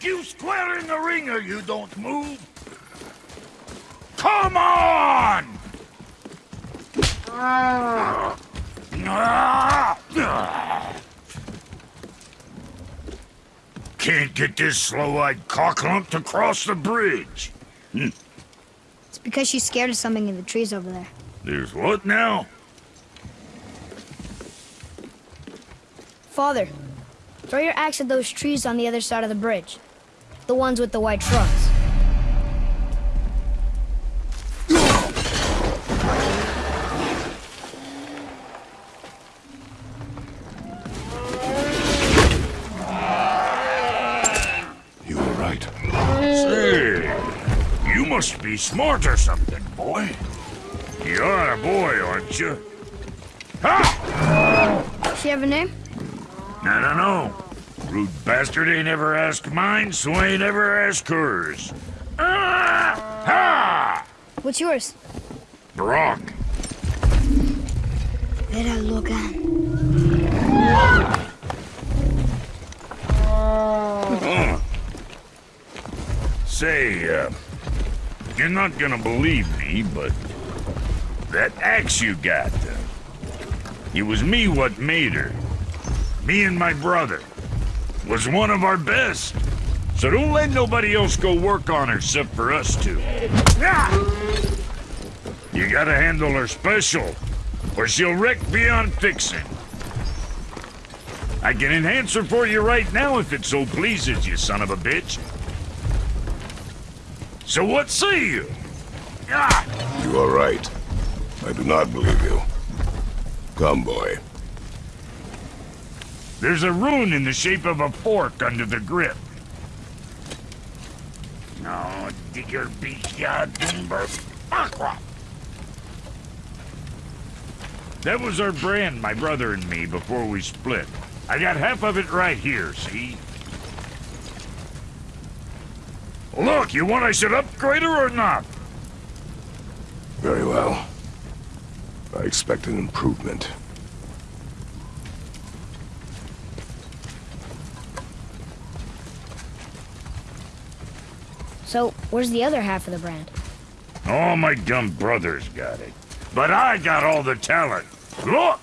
look you square in the ring or you don't move. Come on! Can't get this slow-eyed cocklump to cross the bridge. Hmm. It's because she's scared of something in the trees over there. There's what now? Father, throw your axe at those trees on the other side of the bridge. The ones with the white trunks. You were right. Say, you must be smart or something, boy. You're a boy, aren't you? Ha! She have a name? I don't know. Rude bastard ain't ever asked mine, so I ain't ever asked hers. Ah! Ha! What's yours? Brok. Vera Logan. Say, uh, you're not gonna believe me, but that axe you got, uh, it was me what made her. Me and my brother. Was one of our best. So don't let nobody else go work on her except for us two. You gotta handle her special, or she'll wreck beyond fixing. I can enhance her for you right now if it so pleases you, son of a bitch. So what say you? You are right. I do not believe you. Come, boy. There's a rune in the shape of a fork under the grip. No, digger beastya dumber aqua. That was our brand, my brother and me, before we split. I got half of it right here, see? Look, you want I should upgrade her or not? Very well. I expect an improvement. So, where's the other half of the brand? All my dumb brothers got it. But I got all the talent. Look!